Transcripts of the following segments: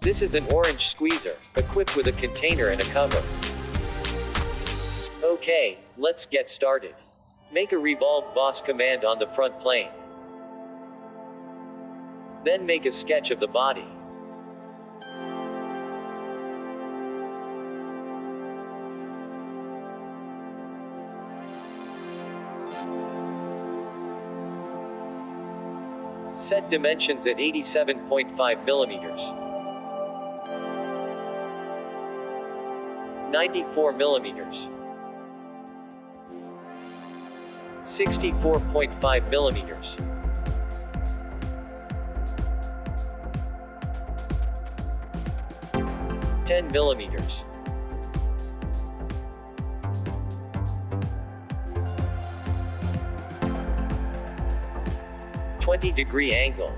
This is an orange squeezer, equipped with a container and a cover. Okay, let's get started. Make a revolve boss command on the front plane. Then make a sketch of the body. Set dimensions at 87.5 millimeters. 94 millimeters. 64.5 millimeters. Ten millimeters. Twenty degree angle.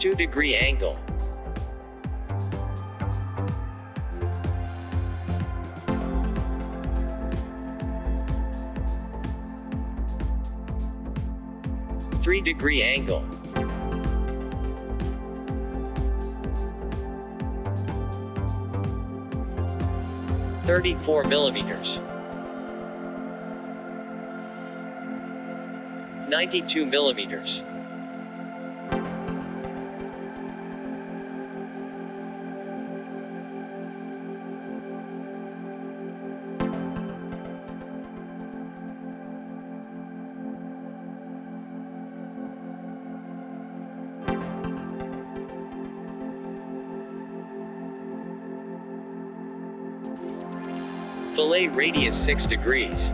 Two degree angle. Three degree angle. Thirty-four millimeters. Ninety-two millimeters. Fillet radius 6 degrees.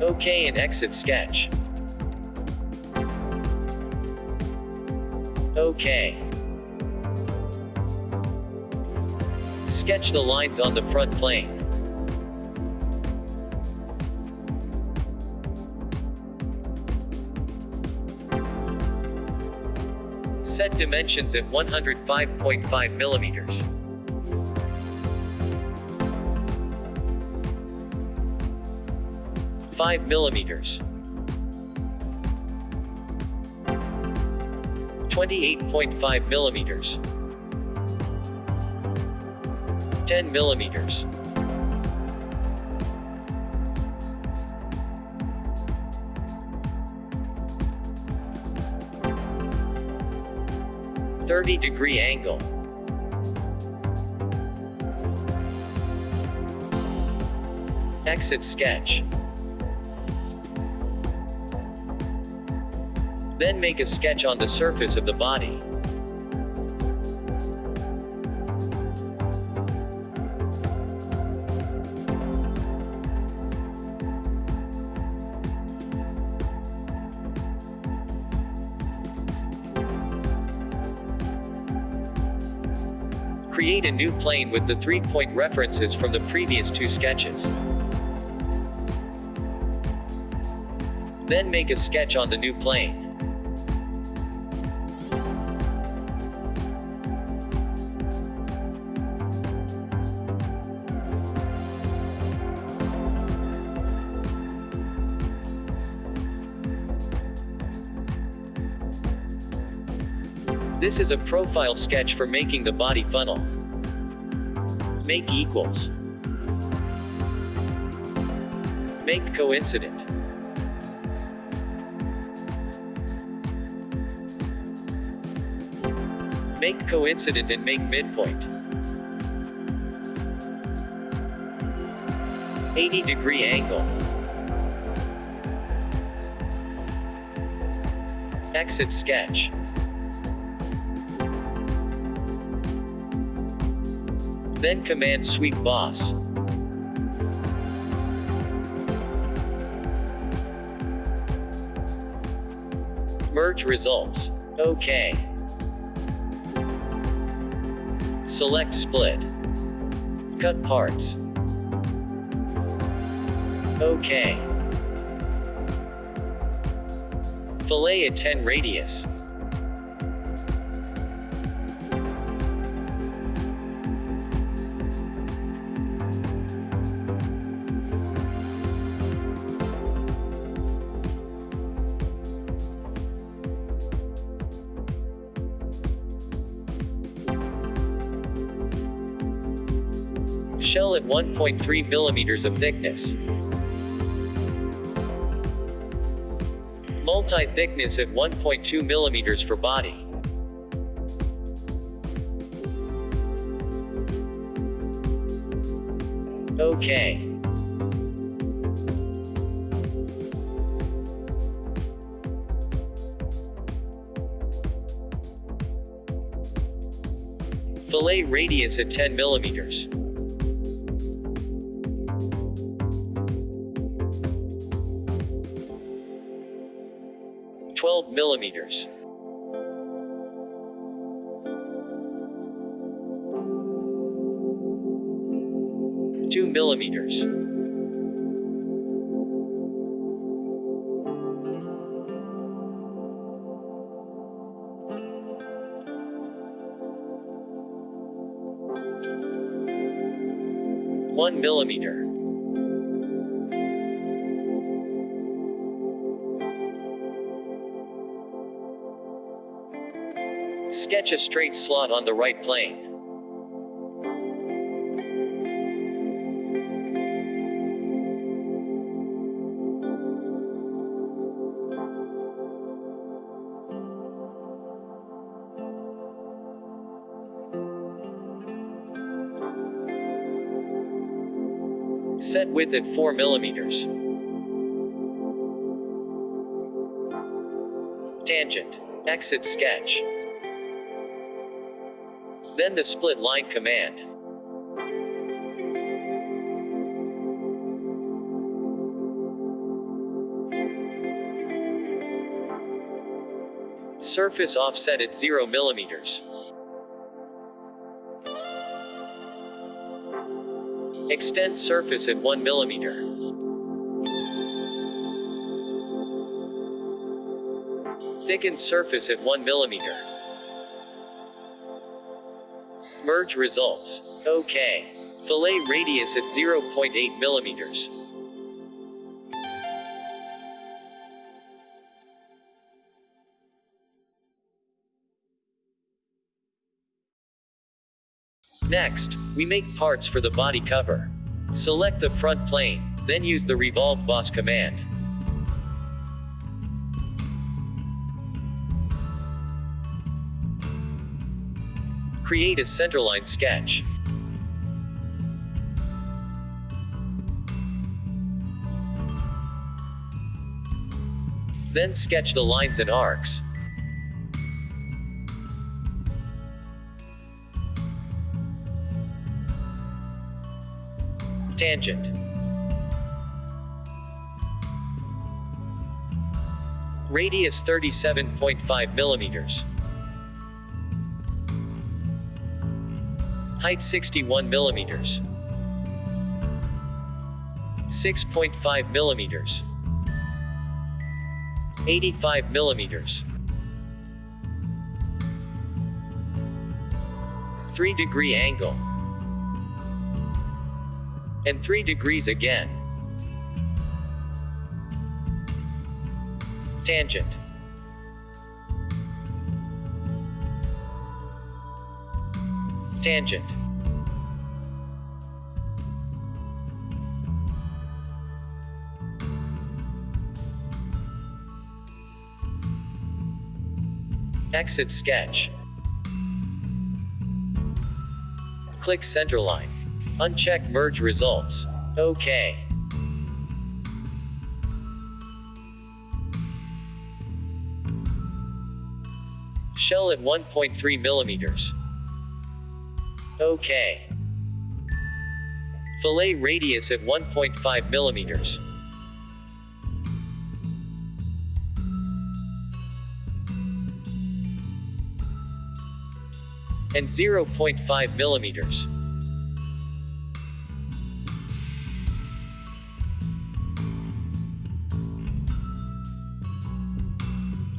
OK and exit sketch. OK. Sketch the lines on the front plane. Set dimensions at 105.5 millimeters. 5 millimeters. 28.5 millimeters. 10 millimeters. Thirty degree angle. Exit sketch. Then make a sketch on the surface of the body. Create a new plane with the three-point references from the previous two sketches. Then make a sketch on the new plane. This is a profile sketch for making the body funnel. Make equals. Make coincident. Make coincident and make midpoint. 80 degree angle. Exit sketch. Then command sweep boss. Merge results. OK. Select split. Cut parts. OK. Fillet at 10 radius. Shell at 1.3 millimeters of thickness. Multi-thickness at 1.2 millimeters for body. Okay. Fillet radius at 10 millimeters. 2 millimeters. One millimeter. Sketch a straight slot on the right plane. Width at 4 millimeters. Tangent. Exit sketch. Then the split line command. Surface offset at 0 millimeters. Extend surface at 1 millimeter. Thicken surface at 1 millimeter. Merge results. OK. Fillet radius at 0.8 millimeters. Next, we make parts for the body cover. Select the front plane, then use the revolve boss command. Create a centerline sketch. Then sketch the lines and arcs. Tangent. Radius 37.5 millimeters. Height 61 millimeters. 6.5 millimeters. 85 millimeters. 3 degree angle. And 3 degrees again. Tangent. Tangent. Exit sketch. Click centerline. Uncheck merge results. OK. Shell at 1.3 millimeters. OK. Fillet radius at 1.5 millimeters. And 0.5 millimeters.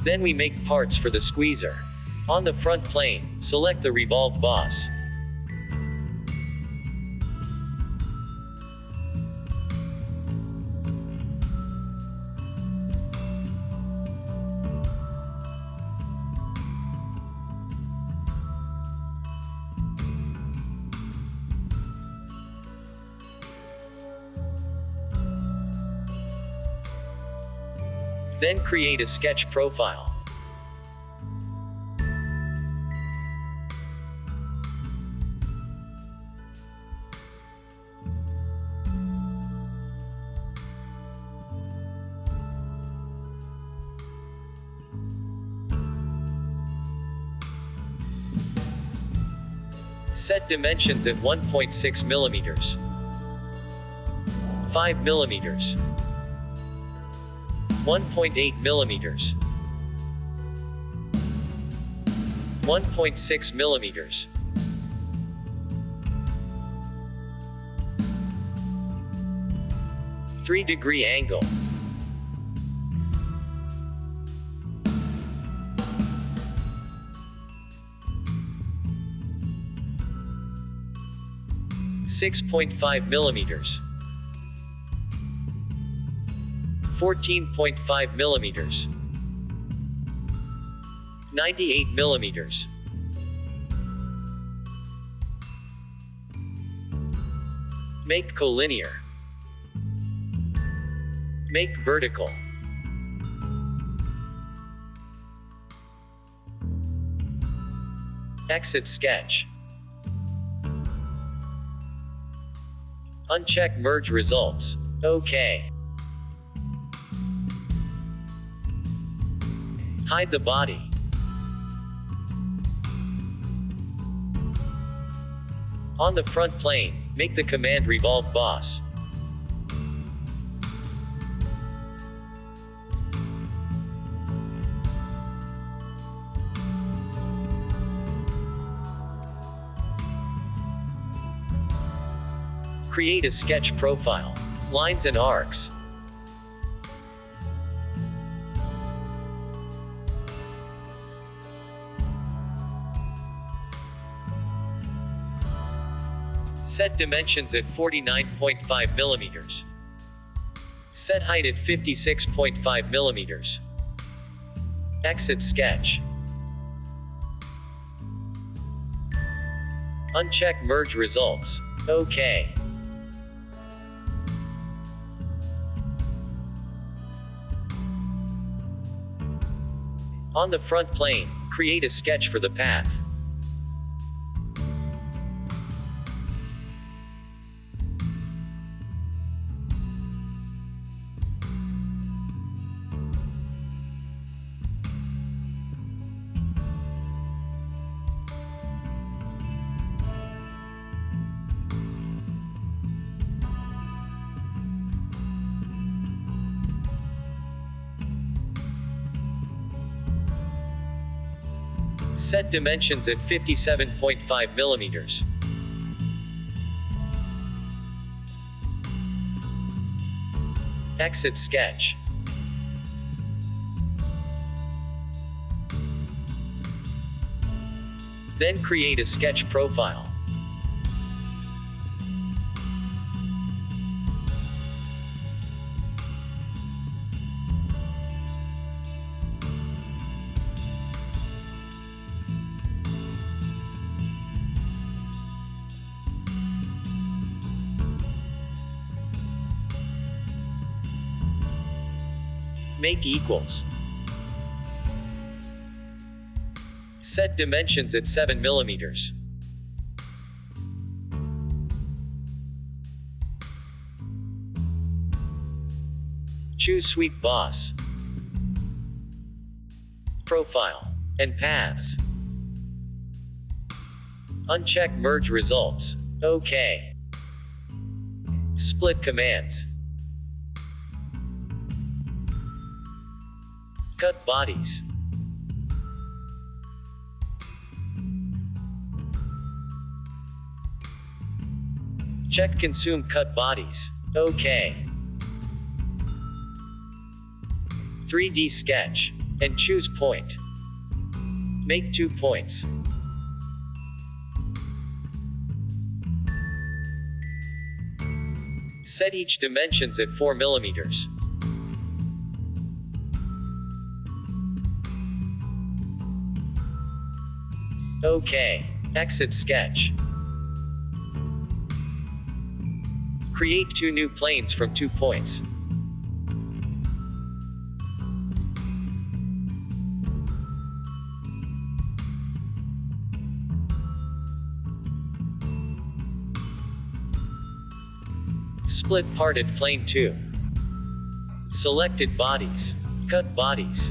Then we make parts for the squeezer. On the front plane, select the revolved boss. Then create a sketch profile. Set dimensions at 1.6 millimeters. 5 millimeters. 1.8 millimeters. 1.6 millimeters. Three degree angle. Six point five millimeters. 14.5 millimeters. 98 millimeters. Make collinear. Make vertical. Exit sketch. Uncheck merge results. OK. Hide the body. On the front plane, make the command revolve boss. Create a sketch profile. Lines and arcs. Set dimensions at 49.5 millimeters. Set height at 56.5 millimeters. Exit sketch. Uncheck merge results. OK. On the front plane, create a sketch for the path. Set dimensions at 57.5 millimeters. Exit sketch. Then create a sketch profile. Make equals. Set dimensions at 7 millimeters. Choose Sweep Boss. Profile. And Paths. Uncheck Merge Results. OK. Split Commands. Cut bodies. Check consume cut bodies. OK. 3D sketch. And choose point. Make two points. Set each dimensions at 4 millimeters. Okay. Exit sketch. Create two new planes from two points. Split parted plane 2. Selected bodies. Cut bodies.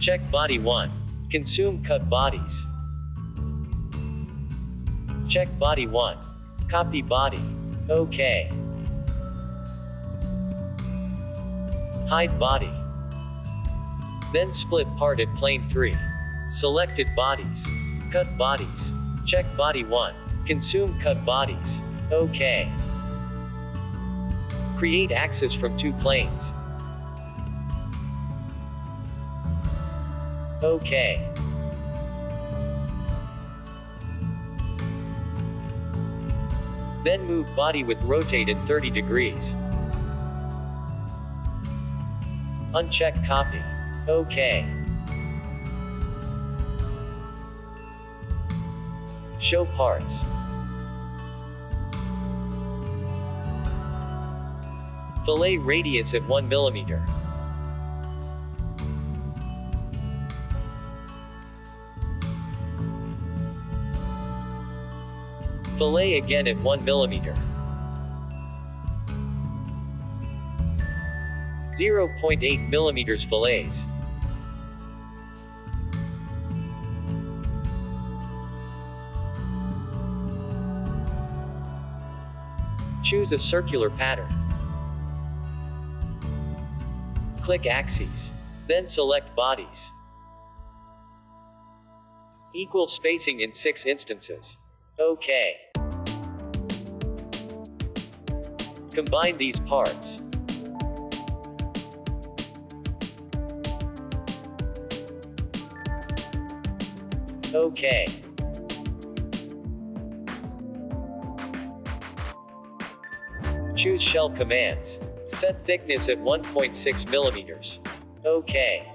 Check body 1. Consume cut bodies. Check body 1. Copy body. OK. Hide body. Then split part at plane 3. Selected bodies. Cut bodies. Check body 1. Consume cut bodies. OK. Create axis from two planes. OK. Then move body with rotated 30 degrees. Uncheck copy. OK. Show parts. Fillet radius at 1 mm. Fillet again at 1 mm. 0.8 mm fillets. Choose a circular pattern. Click axes. Then select bodies. Equal spacing in 6 instances. OK. Combine these parts. OK. Choose shell commands. Set thickness at 1.6 millimeters. OK.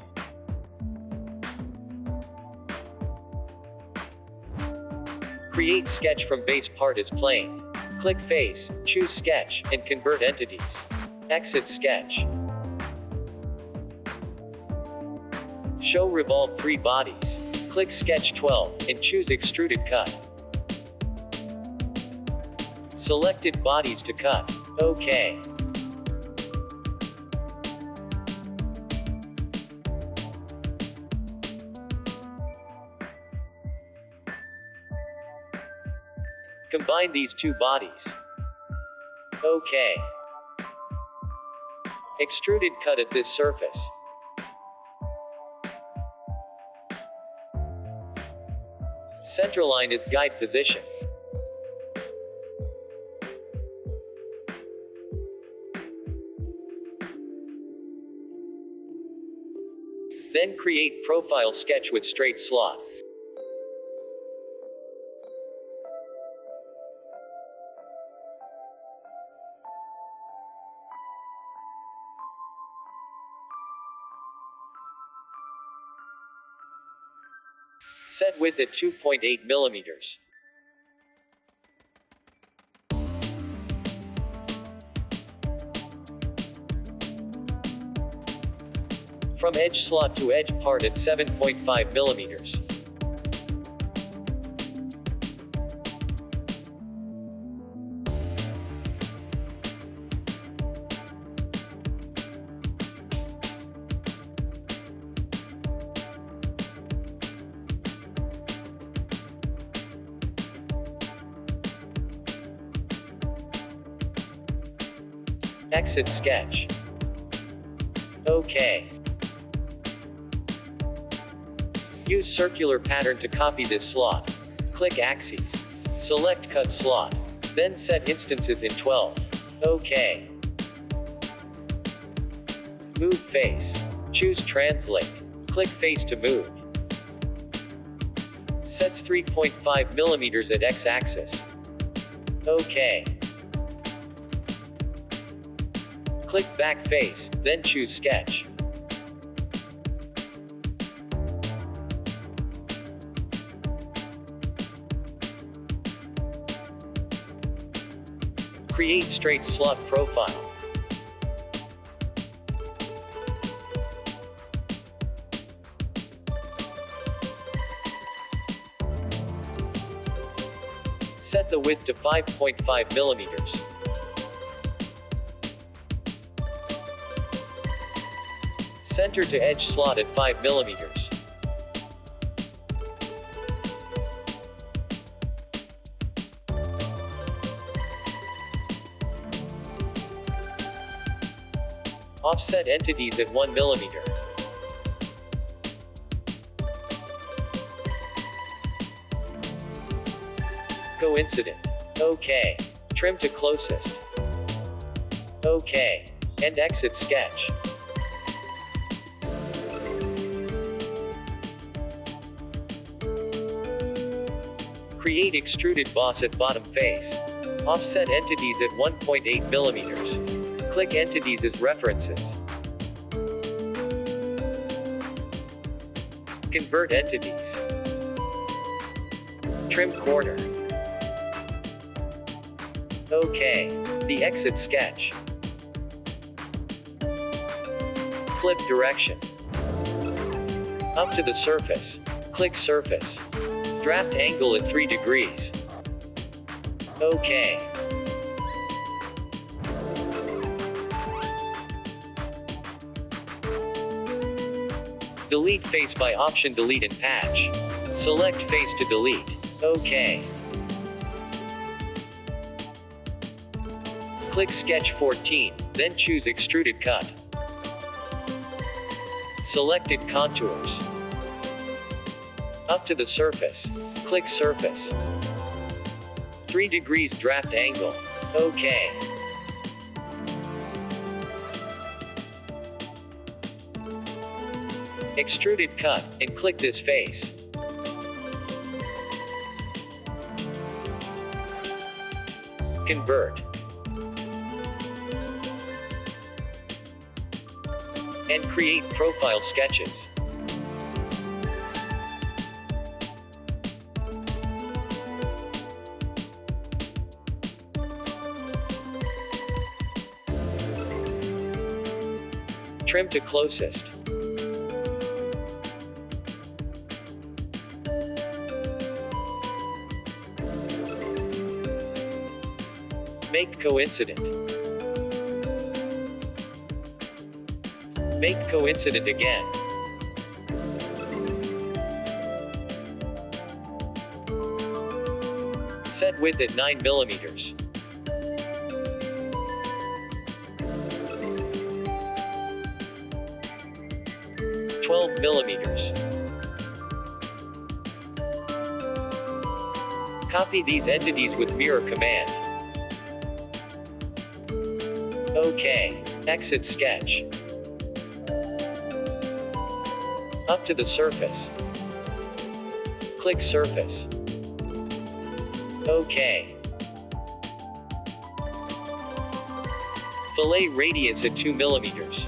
Create sketch from base part as plane. Click face, choose sketch, and convert entities. Exit sketch. Show revolve 3 bodies. Click sketch 12, and choose extruded cut. Selected bodies to cut. OK. Combine these two bodies. OK. Extruded cut at this surface. Centerline is guide position. Then create profile sketch with straight slot. Set width at 2.8 millimeters. From edge slot to edge part at 7.5 millimeters. Exit sketch. OK. Use circular pattern to copy this slot. Click axes. Select cut slot. Then set instances in 12. OK. Move face. Choose translate. Click face to move. Sets 3.5 millimeters at x-axis. OK. Click back face, then choose sketch. Create straight slot profile. Set the width to 5.5 millimeters. Center to edge slot at 5 millimeters. Offset entities at 1 millimeter. Coincident. OK. Trim to closest. OK. And exit sketch. Create extruded boss at bottom face. Offset entities at 1.8 millimeters. Click entities as references. Convert entities. Trim corner. OK. The exit sketch. Flip direction. Up to the surface. Click surface. Draft angle at 3 degrees. OK. Delete face by option delete and patch. Select face to delete. OK. Click Sketch 14, then choose Extruded Cut. Selected contours. Up to the surface. Click Surface. 3 degrees draft angle. OK. Extruded cut, and click this face. Convert. And create profile sketches. Trim to closest. Make coincident. Make coincident again. Set width at 9 millimeters. Millimeters. Copy these entities with mirror command. OK. Exit sketch. Up to the surface. Click surface. OK. Fillet radius at 2 millimeters.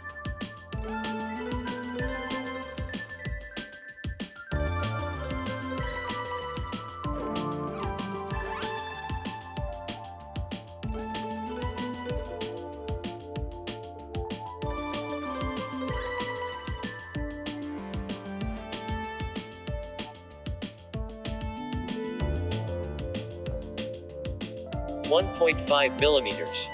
0.8 millimeters. One point five millimeters.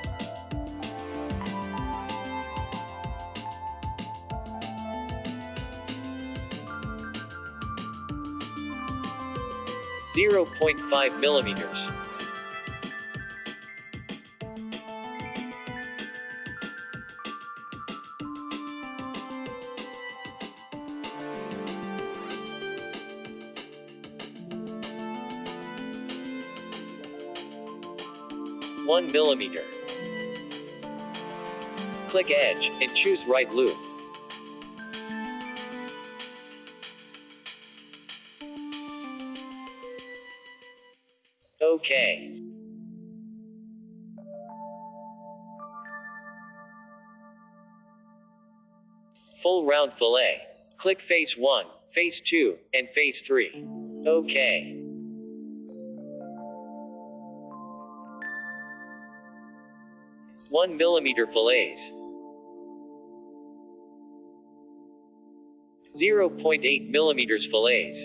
Zero point five millimeters. Millimeter. Click Edge, and choose Right Loop. OK. Full round fillet. Click Face 1, Face 2, and Face 3. OK. 1 millimeter fillets. 0.8 millimeters fillets.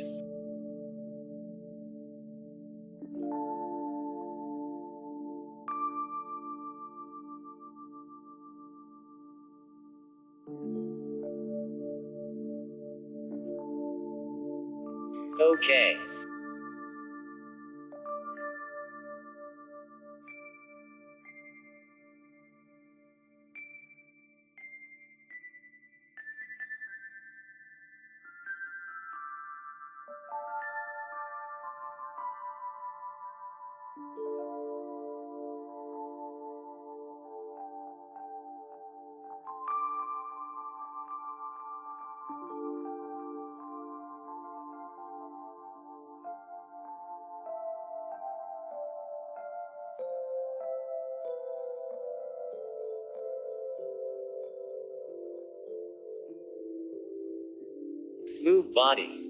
Move body.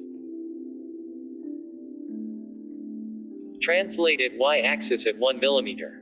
Translated y-axis at 1 millimeter.